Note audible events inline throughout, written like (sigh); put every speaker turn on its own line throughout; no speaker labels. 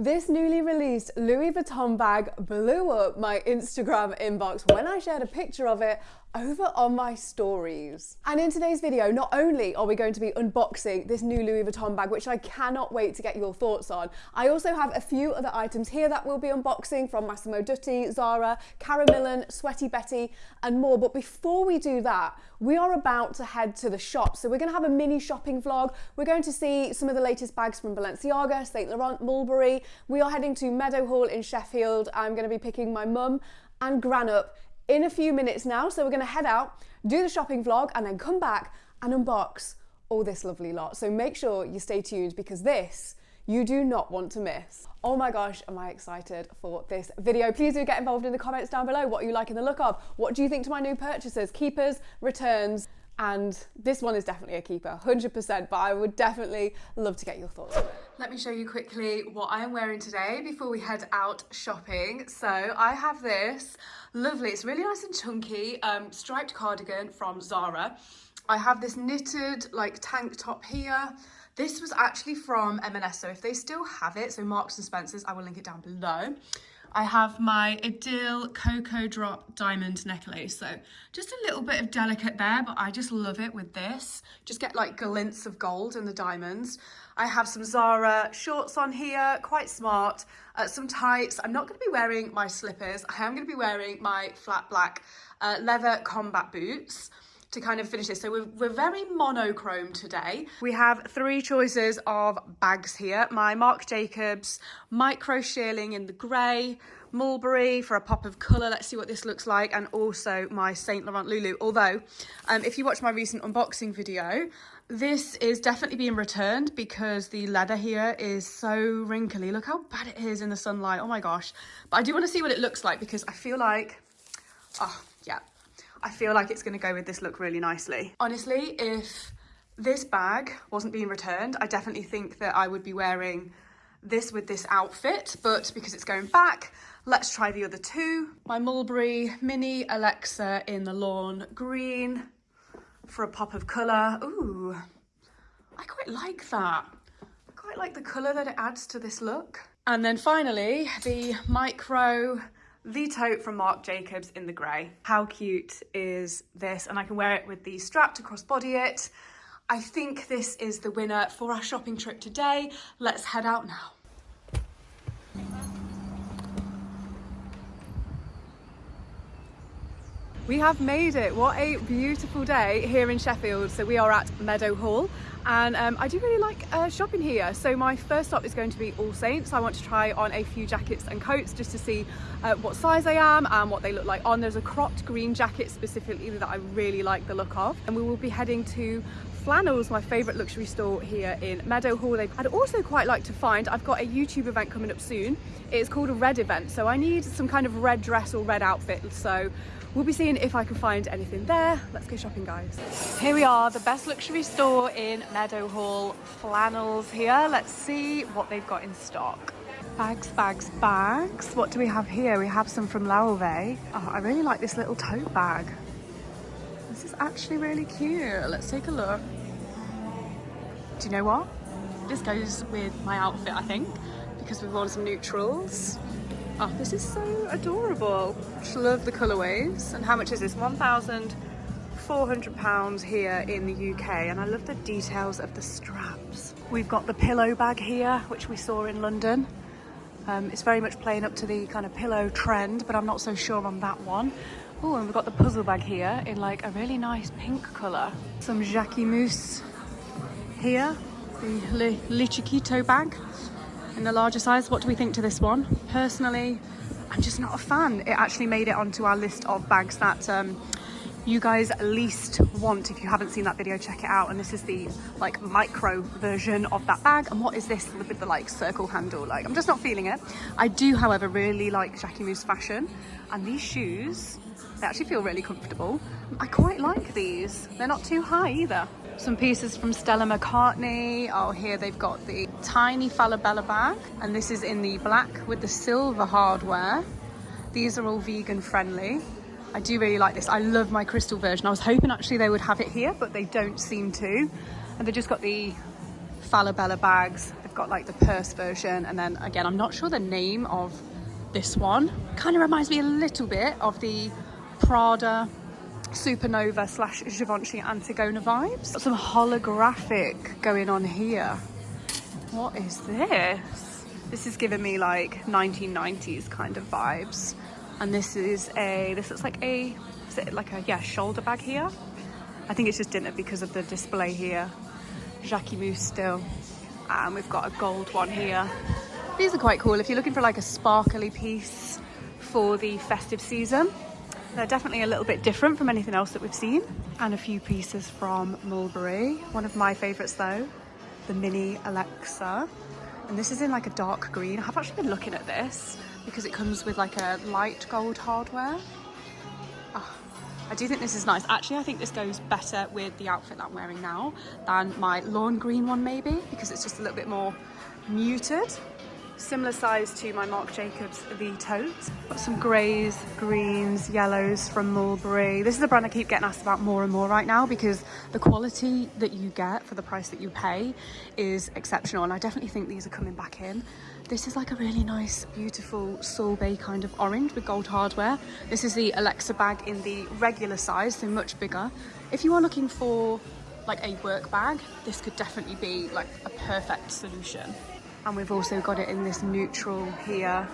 This newly released Louis Vuitton bag blew up my Instagram inbox when I shared a picture of it over on my stories. And in today's video, not only are we going to be unboxing this new Louis Vuitton bag, which I cannot wait to get your thoughts on, I also have a few other items here that we'll be unboxing from Massimo Dutti, Zara, Karen Millen, Sweaty Betty, and more. But before we do that, we are about to head to the shop. So we're gonna have a mini shopping vlog. We're going to see some of the latest bags from Balenciaga, Saint Laurent, Mulberry. We are heading to Meadowhall in Sheffield. I'm gonna be picking my mum and Gran up in a few minutes now. So we're gonna head out, do the shopping vlog, and then come back and unbox all this lovely lot. So make sure you stay tuned because this you do not want to miss. Oh my gosh, am I excited for this video. Please do get involved in the comments down below. What are you liking the look of? What do you think to my new purchases? Keepers, returns, and this one is definitely a keeper, 100%, but I would definitely love to get your thoughts on it. Let me show you quickly what I am wearing today before we head out shopping. So I have this lovely, it's really nice and chunky, um, striped cardigan from Zara. I have this knitted like tank top here. This was actually from M&S, so if they still have it, so Marks and Spencer's, I will link it down below. I have my Idyll Cocoa Drop Diamond Necklace. So just a little bit of delicate there, but I just love it with this. Just get like glints of gold in the diamonds. I have some Zara shorts on here, quite smart. Uh, some tights. I'm not going to be wearing my slippers. I am going to be wearing my flat black uh, leather combat boots to kind of finish this. So we're, we're very monochrome today. We have three choices of bags here. My Marc Jacobs micro shearling in the grey, Mulberry for a pop of colour. Let's see what this looks like. And also my Saint Laurent Lulu. Although, um, if you watch my recent unboxing video, this is definitely being returned because the leather here is so wrinkly. Look how bad it is in the sunlight. Oh my gosh. But I do want to see what it looks like because I feel like, oh yeah, I feel like it's gonna go with this look really nicely. Honestly, if this bag wasn't being returned, I definitely think that I would be wearing this with this outfit, but because it's going back, let's try the other two. My Mulberry Mini Alexa in the lawn green for a pop of colour. Ooh, I quite like that. I quite like the colour that it adds to this look. And then finally, the micro the tote from Marc Jacobs in the grey. How cute is this? And I can wear it with the strap to crossbody it. I think this is the winner for our shopping trip today. Let's head out now. We have made it. What a beautiful day here in Sheffield. So we are at Meadowhall and um, I do really like uh, shopping here. So my first stop is going to be All Saints. I want to try on a few jackets and coats just to see uh, what size I am and what they look like on. There's a cropped green jacket specifically that I really like the look of. And we will be heading to Flannels, my favourite luxury store here in Meadowhall. I'd also quite like to find, I've got a YouTube event coming up soon. It's called a red event. So I need some kind of red dress or red outfit. So We'll be seeing if I can find anything there. Let's go shopping, guys. Here we are, the best luxury store in Meadowhall. Flannels here. Let's see what they've got in stock. Bags, bags, bags. What do we have here? We have some from Loewe. Oh, I really like this little tote bag. This is actually really cute. Let's take a look. Do you know what? This goes with my outfit, I think, because we've worn some neutrals. Oh, this is so adorable. Just love the colourways. And how much is this? £1,400 here in the UK. And I love the details of the straps. We've got the pillow bag here, which we saw in London. Um, it's very much playing up to the kind of pillow trend, but I'm not so sure on that one. Oh, and we've got the puzzle bag here in like a really nice pink colour. Some Jacquemus here, the Le, Le Chiquito bag in the larger size. What do we think to this one? Personally, I'm just not a fan. It actually made it onto our list of bags that um, you guys least want. If you haven't seen that video, check it out. And this is the like micro version of that bag. And what is this with the like circle handle? Like, I'm just not feeling it. I do, however, really like Jackie Jacquemus fashion. And these shoes, they actually feel really comfortable. I quite like these. They're not too high either. Some pieces from Stella McCartney. Oh, here they've got the tiny Falabella bag. And this is in the black with the silver hardware. These are all vegan friendly. I do really like this. I love my crystal version. I was hoping actually they would have it here, but they don't seem to. And they've just got the Falabella bags They've
got like the purse version. And then again, I'm not sure the name of this one. Kind of reminds me a little bit of the Prada Supernova slash Givenchy Antigona vibes. Got some holographic going on here. What is this? This is giving me like 1990s kind of vibes. And this is a, this looks like a, is it like a, yeah, shoulder bag here? I think it's just dinner because of the display here. Jacquemus still. And we've got a gold one here. These are quite cool if you're looking for like a sparkly piece for the festive season. They're definitely a little bit different from anything else that we've seen. And a few pieces from Mulberry. One of my favourites though, the Mini Alexa. And this is in like a dark green. I've actually been looking at this because it comes with like a light gold hardware. Oh, I do think this is nice. Actually, I think this goes better with the outfit that I'm wearing now than my lawn green one maybe because it's just a little bit more muted. Similar size to my Marc Jacobs The Tote. Got some greys, greens, yellows from Mulberry. This is a brand I keep getting asked about more and more right now because the quality that you get for the price that you pay is exceptional and I definitely think these are coming back in. This is like a really nice, beautiful sorbet kind of orange with gold hardware. This is the Alexa bag in the regular size, so much bigger. If you are looking for like a work bag, this could definitely be like a perfect solution. And we've also got it in this neutral here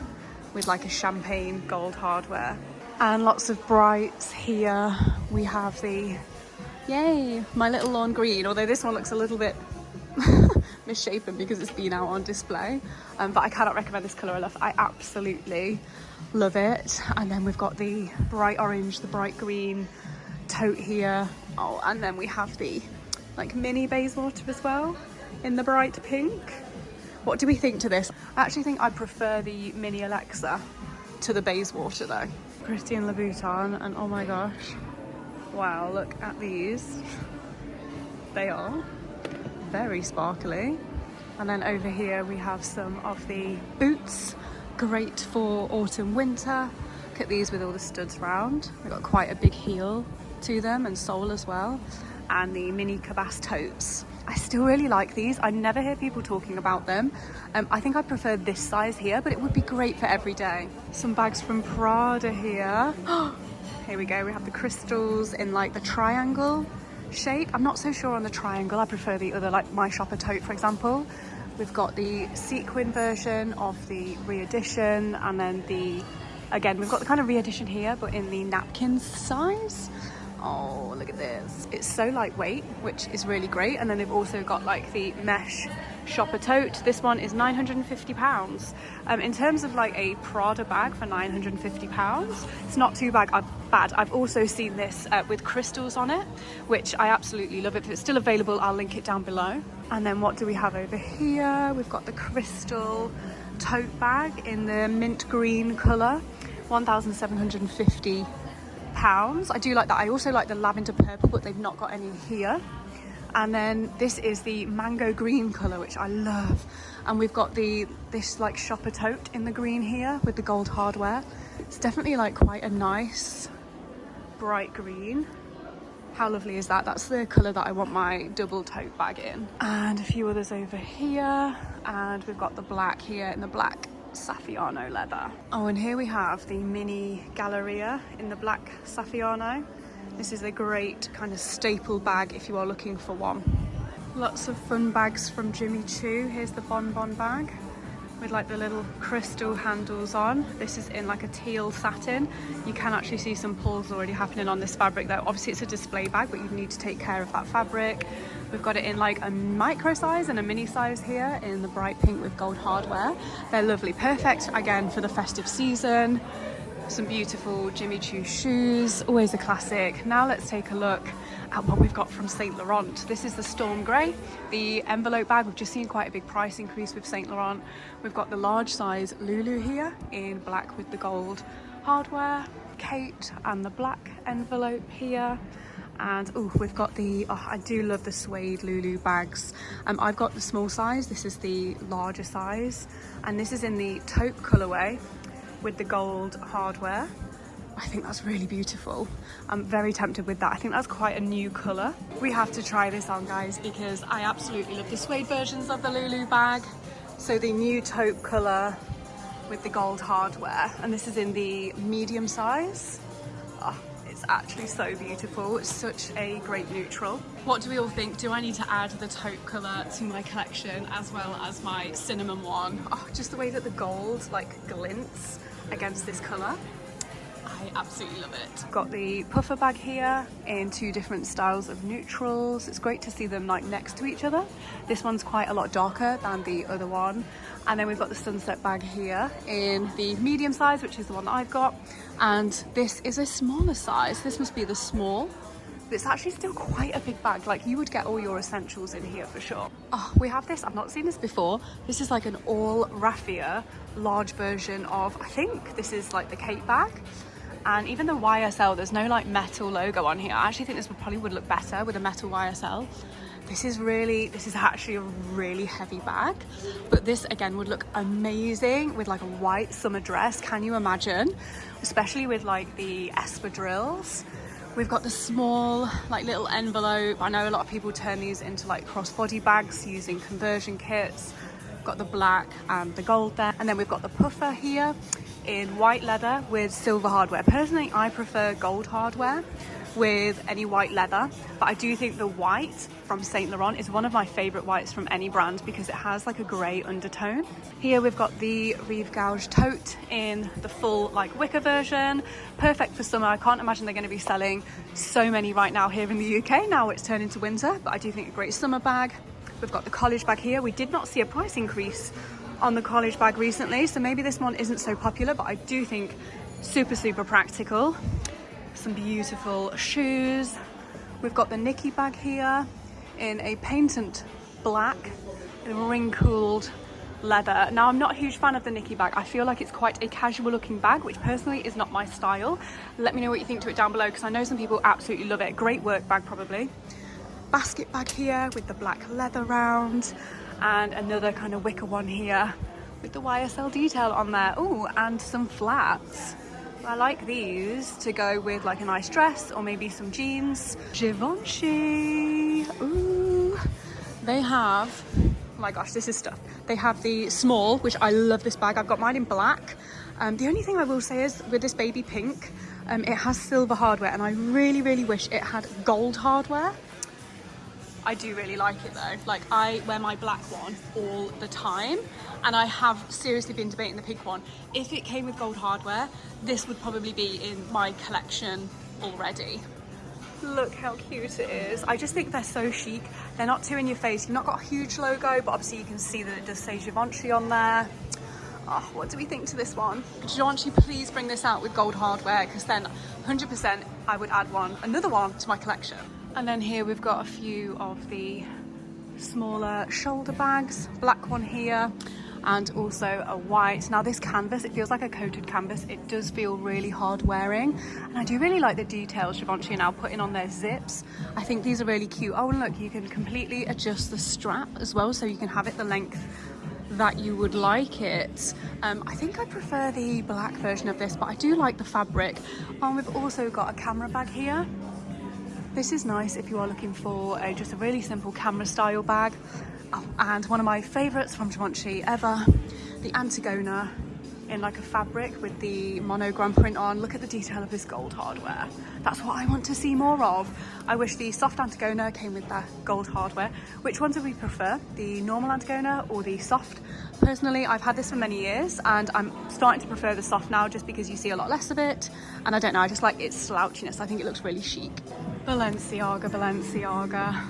with like a champagne gold hardware. And lots of brights here. We have the, yay, my little lawn green, although this one looks a little bit (laughs) misshapen because it's been out on display. Um, but I cannot recommend this colour enough. I absolutely love it. And then we've got the bright orange, the bright green tote here. Oh, and then we have the like mini Bayswater as well in the bright pink. What do we think to this? I actually think I prefer the mini Alexa to the Bayswater though. Christian Louboutin and oh my gosh. Wow, look at these. They are very sparkly. And then over here we have some of the boots, great for autumn winter. Look at these with all the studs round. They've got quite a big heel to them and sole as well. And the mini Cabas totes. I still really like these. I never hear people talking about them. Um, I think I prefer this size here, but it would be great for every day. Some bags from Prada here. (gasps) here we go. We have the crystals in like the triangle shape. I'm not so sure on the triangle. I prefer the other, like my shopper tote, for example. We've got the sequin version of the re-edition and then the, again, we've got the kind of re-edition here, but in the napkins size. Oh, look at this. It's so lightweight, which is really great. And then they've also got like the mesh shopper tote. This one is 950 pounds. Um, in terms of like a Prada bag for 950 pounds, it's not too bad. I've, bad. I've also seen this uh, with crystals on it, which I absolutely love. If it's still available, I'll link it down below. And then what do we have over here? We've got the crystal tote bag in the mint green color, 1,750 pounds. I do like that. I also like the lavender purple, but they've not got any here. And then this is the mango green color, which I love. And we've got the this like shopper tote in the green here with the gold hardware. It's definitely like quite a nice bright green. How lovely is that? That's the colour that I want my double tote bag in. And a few others over here. And we've got the black here in the black Saffiano leather. Oh, and here we have the mini Galleria in the black Saffiano. This is a great kind of staple bag if you are looking for one. Lots of fun bags from Jimmy Choo. Here's the Bon Bon bag with like the little crystal handles on. This is in like a teal satin. You can actually see some pulls already happening on this fabric though. Obviously it's a display bag, but you need to take care of that fabric. We've got it in like a micro size and a mini size here in the bright pink with gold hardware. They're lovely, perfect again for the festive season. Some beautiful Jimmy Choo shoes, always a classic. Now let's take a look at what we've got from Saint Laurent. This is the Storm Grey, the envelope bag. We've just seen quite a big price increase with Saint Laurent. We've got the large size Lulu here in black with the gold hardware, Kate and the black envelope here and oh we've got the oh, I do love the suede Lulu bags um, I've got the small size this is the larger size and this is in the taupe colorway with the gold hardware I think that's really beautiful. I'm very tempted with that. I think that's quite a new colour. We have to try this on guys because I absolutely love the suede versions of the Lulu bag. So the new taupe colour with the gold hardware and this is in the medium size. Oh, it's actually so beautiful. It's such a great neutral. What do we all think? Do I need to add the taupe colour to my collection as well as my cinnamon one? Oh, just the way that the gold like glints against this colour. I absolutely love it. Got the puffer bag here in two different styles of neutrals. It's great to see them like next to each other. This one's quite a lot darker than the other one. And then we've got the sunset bag here in the medium size, which is the one that I've got. And this is a smaller size. This must be the small. It's actually still quite a big bag. Like you would get all your essentials in here for sure. Oh, we have this. I've not seen this before. This is like an all raffia large version of, I think this is like the Kate bag and even the YSL there's no like metal logo on here. I actually think this would probably would look better with a metal YSL this is really this is actually a really heavy bag. But this again would look amazing with like a white summer dress. Can you imagine? Especially with like the espadrilles We've got the small like little envelope. I know a lot of people turn these into like crossbody bags using conversion kits. Got the black and the gold there. And then we've got the puffer here in white leather with silver hardware. Personally, I prefer gold hardware with any white leather, but I do think the white from Saint Laurent is one of my favorite whites from any brand because it has like a gray undertone. Here we've got the Rive Gauche tote in the full like wicker version, perfect for summer. I can't imagine they're going to be selling so many right now here in the UK. Now it's turned into winter, but I do think a great summer bag. We've got the college bag here. We did not see a price increase on the college bag recently, so maybe this one isn't so popular, but I do think super, super practical. Some beautiful shoes. We've got the Nikki bag here in a patent black, ring-cooled leather. Now, I'm not a huge fan of the Nikki bag. I feel like it's quite a casual looking bag, which personally is not my style. Let me know what you think to it down below because I know some people absolutely love it. Great work bag, probably. Basket bag here with the black leather round and another kind of wicker one here with the YSL detail on there. Oh, and some flats. I like these to go with like a nice dress or maybe some jeans. Givenchy. Ooh. They have, oh my gosh, this is stuff. They have the small, which I love this bag. I've got mine in black. Um, the only thing I will say is with this baby pink, um, it has silver hardware and I really, really wish it had gold hardware. I do really like it though. Like I wear my black one all the time and I have seriously been debating the pink one. If it came with gold hardware, this would probably be in my collection already. Look how cute it is. I just think they're so chic. They're not too in your face. You've not got a huge logo, but obviously you can see that it does say Givenchy on there. Oh, what do we think to this one? Givenchy, please bring this out with gold hardware because then 100% I would add one, another one to my collection. And then here we've got a few of the smaller shoulder bags, black one here, and also a white. Now this canvas, it feels like a coated canvas. It does feel really hard wearing. And I do really like the details Givenchy are now putting on their zips. I think these are really cute. Oh, and look, you can completely adjust the strap as well, so you can have it the length that you would like it. Um, I think I prefer the black version of this, but I do like the fabric. And we've also got a camera bag here. This is nice if you are looking for a, just a really simple camera style bag. Oh, and one of my favourites from Givenchy ever, the Antigona in like a fabric with the monogram print on. Look at the detail of this gold hardware. That's what I want to see more of. I wish the soft Antigona came with that gold hardware. Which ones do we prefer? The normal Antigona or the soft? Personally, I've had this for many years and I'm starting to prefer the soft now just because you see a lot less of it. And I don't know, I just like its slouchiness. I think it looks really chic. Balenciaga, Balenciaga.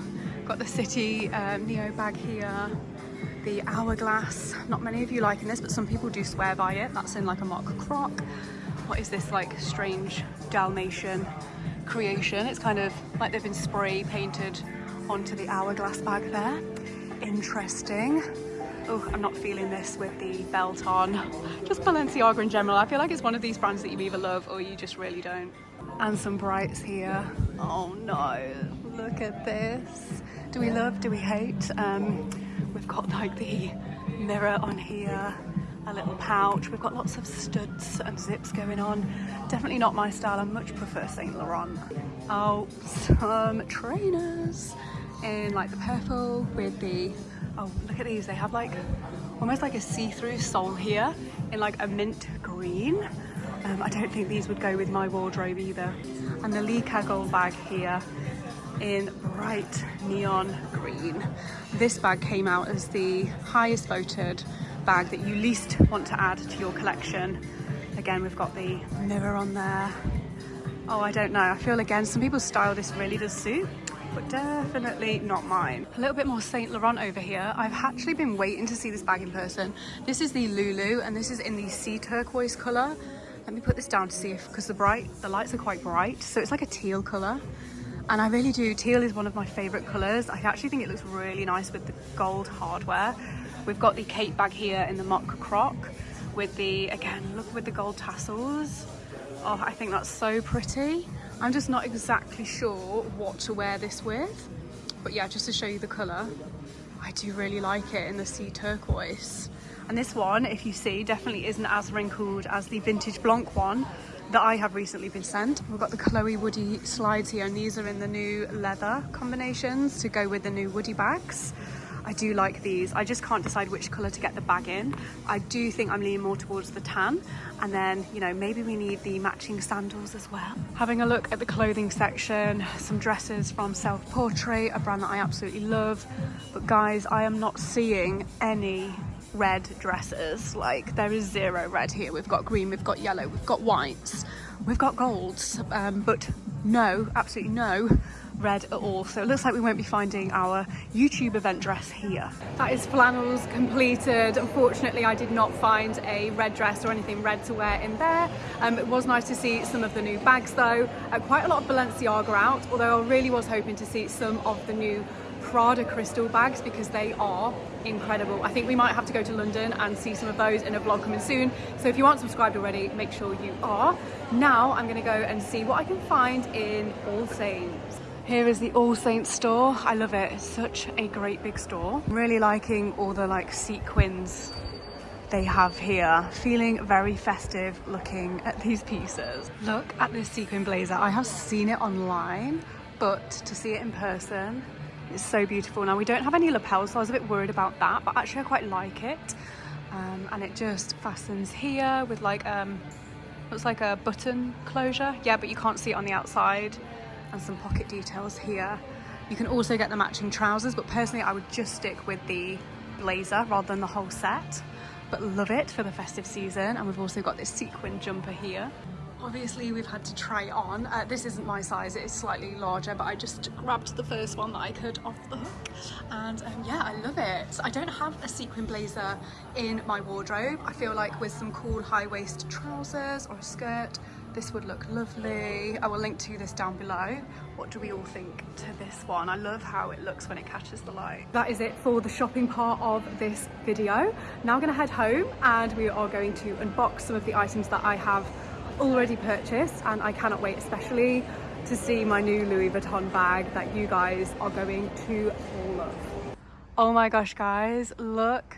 Got the City um, Neo bag here the hourglass. Not many of you liking this, but some people do swear by it. That's in like a mock croc. What is this like strange Dalmatian creation? It's kind of like they've been spray painted onto the hourglass bag there. Interesting. Oh, I'm not feeling this with the belt on. Just Balenciaga in general. I feel like it's one of these brands that you either love or you just really don't. And some brights here. Oh no, look at this. Do we love, do we hate? Um, We've got like the mirror on here, a little pouch. We've got lots of studs and zips going on. Definitely not my style. I much prefer Saint Laurent. Oh, some trainers in like the purple with the, oh, look at these. They have like almost like a see-through sole here in like a mint green. Um, I don't think these would go with my wardrobe either. And the Le Cagole bag here in bright neon green. This bag came out as the highest voted bag that you least want to add to your collection. Again, we've got the mirror on there. Oh, I don't know. I feel again, some people's style this really does suit but definitely not mine. A little bit more Saint Laurent over here. I've actually been waiting to see this bag in person. This is the Lulu and this is in the sea turquoise color. Let me put this down to see if, because the bright, the lights are quite bright. So it's like a teal color. And I really do, teal is one of my favorite colors. I actually think it looks really nice with the gold hardware. We've got the Kate bag here in the mock croc with the, again, look with the gold tassels. Oh, I think that's so pretty. I'm just not exactly sure what to wear this with. But yeah, just to show you the colour, I do really like it in the sea turquoise. And this one, if you see, definitely isn't as wrinkled as the vintage Blanc one that I have recently been sent. We've got the Chloe Woody slides here and these are in the new leather combinations to go with the new Woody bags. I do like these. I just can't decide which colour to get the bag in. I do think I'm leaning more towards the tan. And then, you know, maybe we need the matching sandals as well. Having a look at the clothing section, some dresses from Self Portrait, a brand that I absolutely love. But guys, I am not seeing any red dresses. Like there is zero red here. We've got green, we've got yellow, we've got whites, we've got golds, um, but no, absolutely no red at all. So it looks like we won't be finding our YouTube event dress here. That is flannels completed. Unfortunately, I did not find a red dress or anything red to wear in there. Um, it was nice to see some of the new bags though. Uh, quite a lot of Balenciaga out, although I really was hoping to see some of the new Prada crystal bags because they are incredible. I think we might have to go to London and see some of those in a vlog coming soon. So if you aren't subscribed already, make sure you are. Now I'm gonna go and see what I can find in All Saints. Here is the All Saints store. I love it. It's such a great big store. I'm really liking all the like sequins they have here. Feeling very festive looking at these pieces. Look at this sequin blazer. I have seen it online, but to see it in person, it's so beautiful. Now we don't have any lapels, so I was a bit worried about that, but actually I quite like it. Um, and it just fastens here with like, um, looks like a button closure. Yeah, but you can't see it on the outside and some pocket details here. You can also get the matching trousers, but personally I would just stick with the blazer rather than the whole set. But love it for the festive season. And we've also got this sequin jumper here. Obviously we've had to try on. Uh, this isn't my size, it is slightly larger, but I just grabbed the first one that I could off the hook. And um, yeah, I love it. I don't have a sequin blazer in my wardrobe. I feel like with some cool high waist trousers or a skirt, this would look lovely. I will link to this down below. What do we all think to this one? I love how it looks when it catches the light. That is it for the shopping part of this video. Now I'm gonna head home and we are going to unbox some of the items that I have already purchased and I cannot wait especially to see my new Louis Vuitton bag that you guys are going to love. Oh my gosh guys, look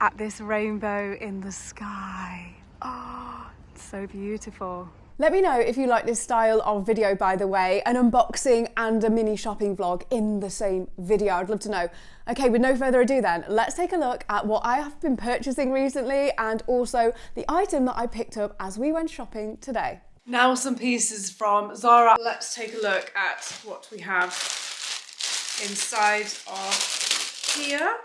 at this rainbow in the sky. Oh, so beautiful.
Let me know if you like this style of video, by the way, an unboxing and a mini shopping vlog in the same video. I'd love to know. Okay, with no further ado then, let's take a look at what I have been purchasing recently and also the item that I picked up as we went shopping today.
Now some pieces from Zara. Let's take a look at what we have inside of here.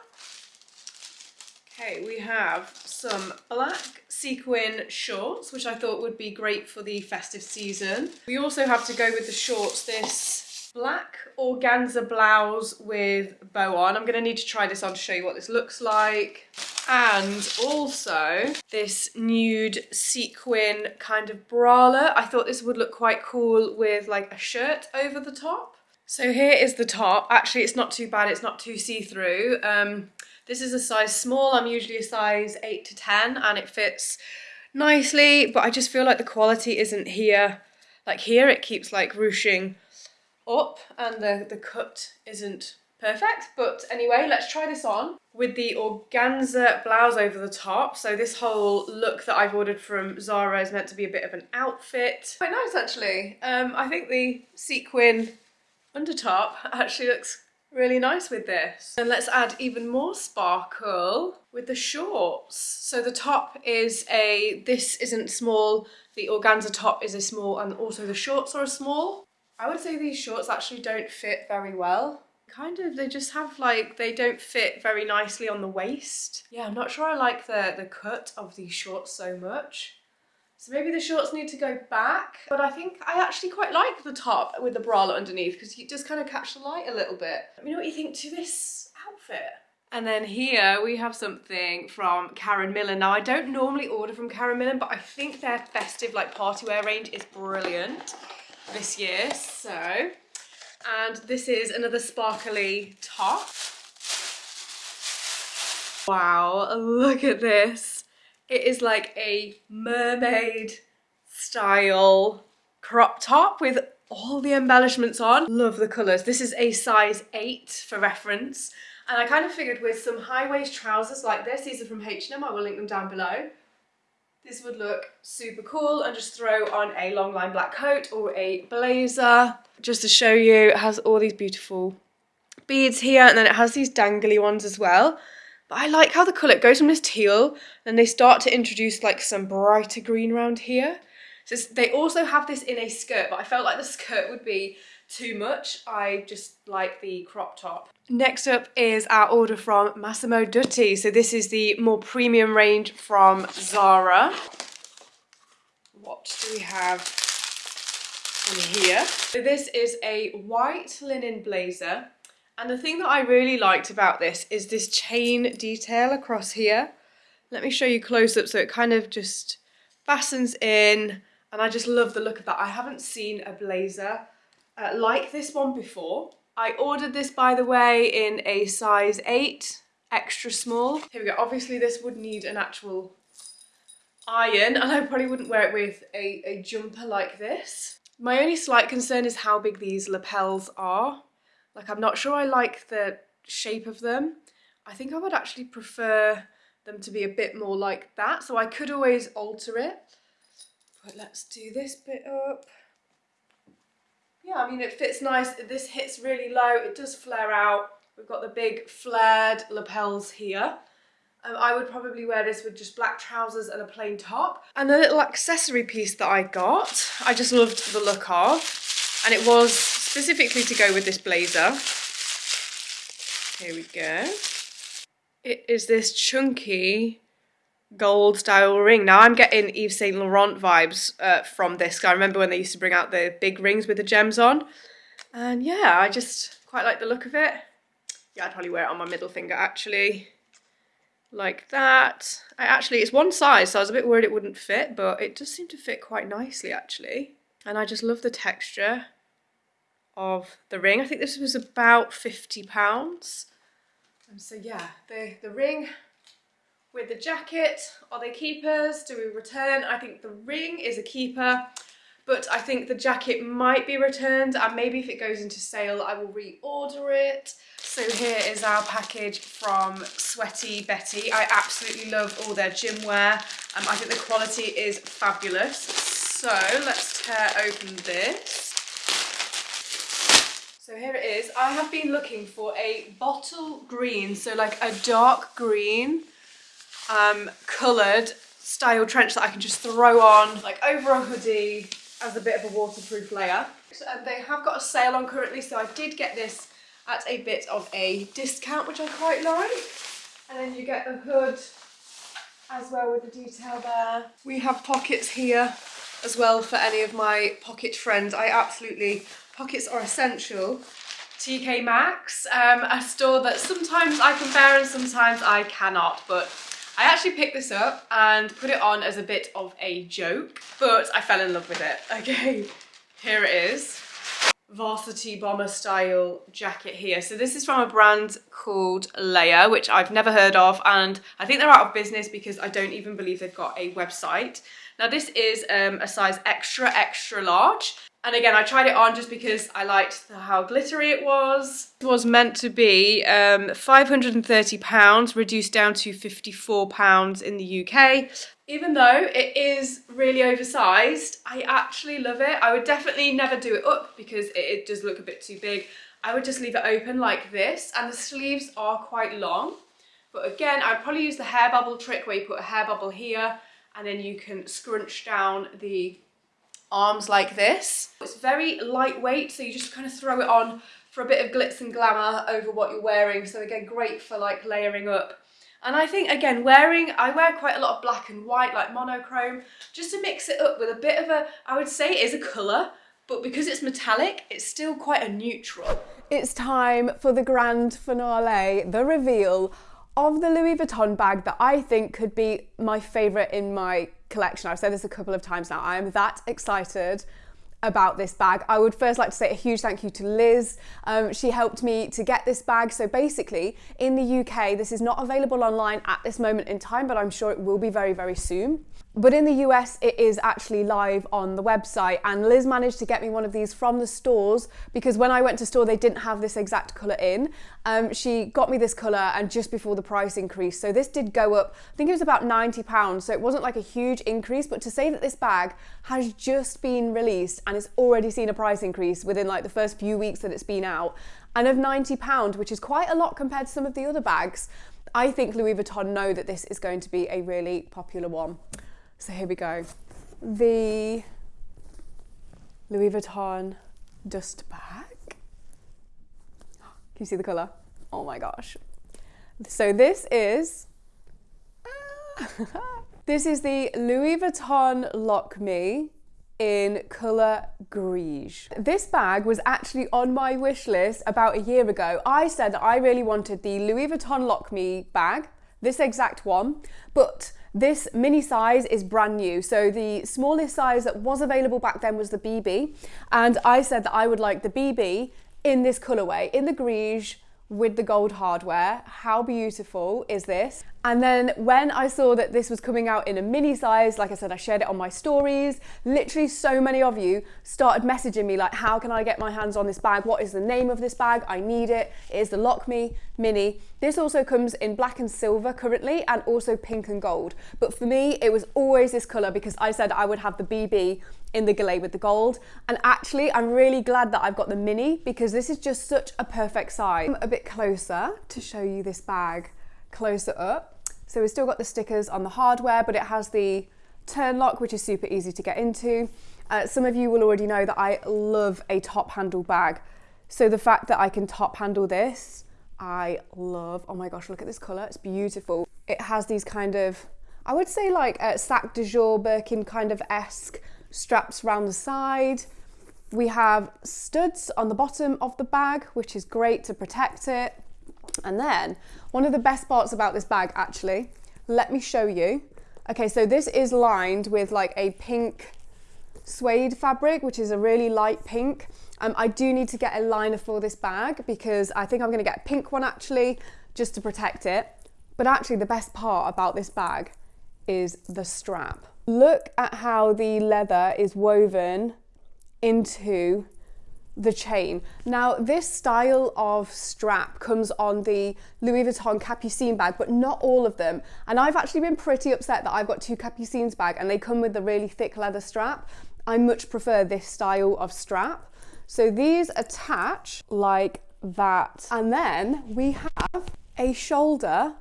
Okay, we have some black sequin shorts, which I thought would be great for the festive season. We also have to go with the shorts this black organza blouse with bow on. I'm gonna need to try this on to show you what this looks like. And also this nude sequin kind of bralette. I thought this would look quite cool with like a shirt over the top. So here is the top. Actually, it's not too bad. It's not too see-through. Um, this is a size small. I'm usually a size 8 to 10 and it fits nicely, but I just feel like the quality isn't here. Like here it keeps like ruching up and the, the cut isn't perfect. But anyway, let's try this on with the organza blouse over the top. So this whole look that I've ordered from Zara is meant to be a bit of an outfit. Quite nice actually. Um, I think the sequin under top actually looks really nice with this. And let's add even more sparkle with the shorts. So the top is a, this isn't small, the organza top is a small and also the shorts are a small. I would say these shorts actually don't fit very well. Kind of, they just have like, they don't fit very nicely on the waist. Yeah, I'm not sure I like the, the cut of these shorts so much. So maybe the shorts need to go back, but I think I actually quite like the top with the bralette underneath because it does kind of catch the light a little bit. Let me know what you think to this outfit. And then here we have something from Karen Millen. Now I don't normally order from Karen Millen, but I think their festive like party wear range is brilliant this year. So, and this is another sparkly top. Wow, look at this. It is like a mermaid style crop top with all the embellishments on. Love the colours. This is a size 8 for reference. And I kind of figured with some high waist trousers like this, these are from H&M, I will link them down below. This would look super cool and just throw on a long line black coat or a blazer. Just to show you, it has all these beautiful beads here and then it has these dangly ones as well. But I like how the colour, goes from this teal, and they start to introduce like some brighter green around here. So they also have this in a skirt, but I felt like the skirt would be too much. I just like the crop top. Next up is our order from Massimo Dutti. So this is the more premium range from Zara. What do we have in here? So this is a white linen blazer. And the thing that I really liked about this is this chain detail across here. Let me show you close up so it kind of just fastens in and I just love the look of that. I haven't seen a blazer uh, like this one before. I ordered this, by the way, in a size 8, extra small. Here we go. Obviously, this would need an actual iron, and I probably wouldn't wear it with a, a jumper like this. My only slight concern is how big these lapels are. Like, I'm not sure I like the shape of them. I think I would actually prefer them to be a bit more like that, so I could always alter it. But let's do this bit up. Yeah, I mean, it fits nice. This hits really low. It does flare out. We've got the big flared lapels here. Um, I would probably wear this with just black trousers and a plain top. And the little accessory piece that I got, I just loved the look of. And it was specifically to go with this blazer. Here we go. It is this chunky gold style ring. Now I'm getting Yves Saint Laurent vibes uh, from this. I remember when they used to bring out the big rings with the gems on. And yeah, I just quite like the look of it. Yeah, I'd probably wear it on my middle finger actually. Like that. I actually, it's one size, so I was a bit worried it wouldn't fit, but it does seem to fit quite nicely actually. And I just love the texture of the ring. I think this was about 50 pounds. And so yeah, the, the ring with the jacket, are they keepers? Do we return? I think the ring is a keeper, but I think the jacket might be returned and maybe if it goes into sale, I will reorder it. So here is our package from Sweaty Betty. I absolutely love all their gym wear. Um, I think the quality is fabulous. So let's tear open this. So here it is. I have been looking for a bottle green, so like a dark green um, coloured style trench that I can just throw on like over a hoodie as a bit of a waterproof layer. And they have got a sale on currently, so I did get this at a bit of a discount, which I quite like. And then you get the hood as well with the detail there. We have pockets here as well for any of my pocket friends. I absolutely, pockets are essential. TK Maxx, um, a store that sometimes I can bear and sometimes I cannot, but I actually picked this up and put it on as a bit of a joke, but I fell in love with it. (laughs) Okay, here it is. Varsity bomber style jacket here. So this is from a brand called Layer, which I've never heard of. And I think they're out of business because I don't even believe they've got a website. Now this is um, a size extra, extra large. And again, I tried it on just because I liked how glittery it was. It was meant to be um, £530, reduced down to £54 in the UK. Even though it is really oversized, I actually love it. I would definitely never do it up because it, it does look a bit too big. I would just leave it open like this and the sleeves are quite long. But again, I'd probably use the hair bubble trick where you put a hair bubble here and then you can scrunch down the arms like this. It's very lightweight, so you just kind of throw it on for a bit of glitz and glamour over what you're wearing. So again, great for like layering up. And I think, again, wearing, I wear quite a lot of black and white, like monochrome, just to mix it up with a bit of a, I would say it is a colour, but because it's metallic, it's still quite a neutral.
It's time for the grand finale, the reveal of the Louis Vuitton bag that I think could be my favourite in my collection. I've said this a couple of times now. I am that excited about this bag. I would first like to say a huge thank you to Liz. Um, she helped me to get this bag. So basically, in the UK, this is not available online at this moment in time, but I'm sure it will be very, very soon. But in the US, it is actually live on the website. And Liz managed to get me one of these from the stores because when I went to store, they didn't have this exact colour in. Um, she got me this colour and just before the price increase. So this did go up, I think it was about 90 pounds. So it wasn't like a huge increase, but to say that this bag has just been released and it's already seen a price increase within like the first few weeks that it's been out and of 90 pound, which is quite a lot compared to some of the other bags. I think Louis Vuitton know that this is going to be a really popular one. So here we go. The Louis Vuitton dust bag. (gasps) Can you see the colour? Oh my gosh. So this is, (laughs) this is the Louis Vuitton Lock Me in colour Gris. This bag was actually on my wish list about a year ago. I said that I really wanted the Louis Vuitton Lock Me bag, this exact one, but this mini size is brand new. So the smallest size that was available back then was the BB. And I said that I would like the BB in this colorway, in the Gris with the gold hardware. How beautiful is this? And then when I saw that this was coming out in a mini size, like I said, I shared it on my stories. Literally so many of you started messaging me like, how can I get my hands on this bag? What is the name of this bag? I need it. It is the Lock Me Mini. This also comes in black and silver currently and also pink and gold. But for me, it was always this color because I said I would have the BB in the Galet with the gold. And actually, I'm really glad that I've got the mini because this is just such a perfect size. I'm a bit closer to show you this bag closer up. So we've still got the stickers on the hardware, but it has the turn lock, which is super easy to get into. Uh, some of you will already know that I love a top handle bag. So the fact that I can top handle this, I love. Oh my gosh, look at this color, it's beautiful. It has these kind of, I would say like a Sac de Jour Birkin kind of esque straps around the side. We have studs on the bottom of the bag, which is great to protect it. And then one of the best parts about this bag actually, let me show you. Okay, so this is lined with like a pink suede fabric, which is a really light pink. Um, I do need to get a liner for this bag because I think I'm gonna get a pink one actually, just to protect it. But actually the best part about this bag is the strap. Look at how the leather is woven into the chain. Now, this style of strap comes on the Louis Vuitton Capucine bag, but not all of them. And I've actually been pretty upset that I've got two Capucines bag and they come with the really thick leather strap. I much prefer this style of strap. So these attach like that. And then we have a shoulder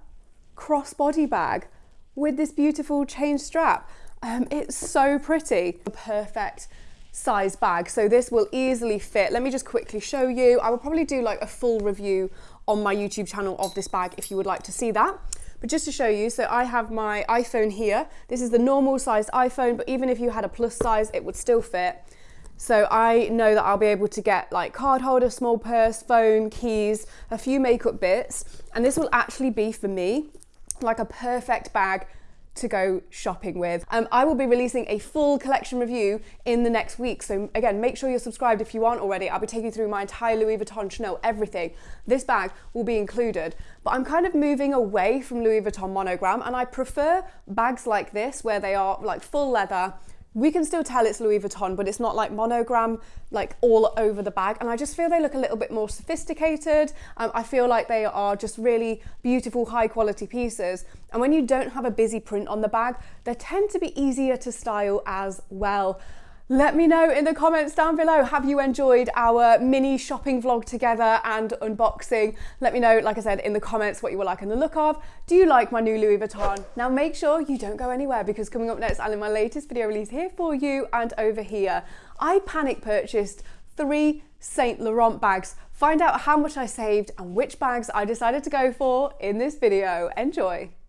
crossbody bag with this beautiful chain strap. Um, it's so pretty. A perfect size bag. So this will easily fit. Let me just quickly show you. I will probably do like a full review on my YouTube channel of this bag if you would like to see that. But just to show you, so I have my iPhone here. This is the normal sized iPhone, but even if you had a plus size, it would still fit. So I know that I'll be able to get like card holder, small purse, phone, keys, a few makeup bits. And this will actually be for me like a perfect bag to go shopping with. Um, I will be releasing a full collection review in the next week. So again, make sure you're subscribed if you aren't already. I'll be taking you through my entire Louis Vuitton, Chanel, everything. This bag will be included. But I'm kind of moving away from Louis Vuitton monogram and I prefer bags like this where they are like full leather, we can still tell it's Louis Vuitton, but it's not like monogram, like all over the bag. And I just feel they look a little bit more sophisticated. Um, I feel like they are just really beautiful, high quality pieces. And when you don't have a busy print on the bag, they tend to be easier to style as well. Let me know in the comments down below, have you enjoyed our mini shopping vlog together and unboxing? Let me know, like I said, in the comments what you were like in the look of. Do you like my new Louis Vuitton? Now make sure you don't go anywhere because coming up next, I'll in my latest video release here for you and over here, I panic purchased three Saint Laurent bags. Find out how much I saved and which bags I decided to go for in this video. Enjoy.